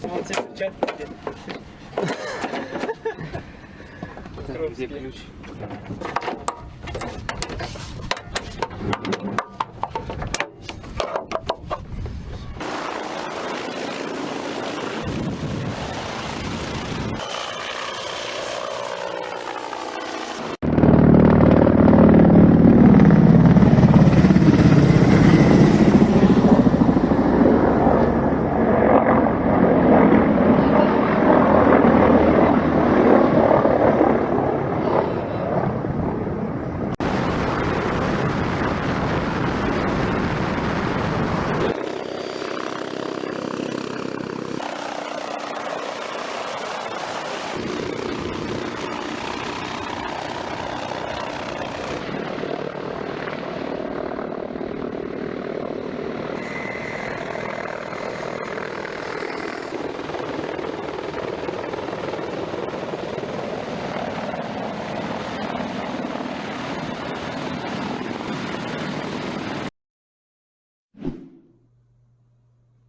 Где? Так, где ключ?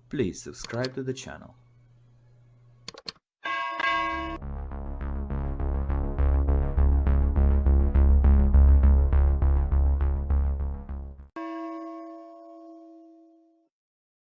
Please subscribe to the channel.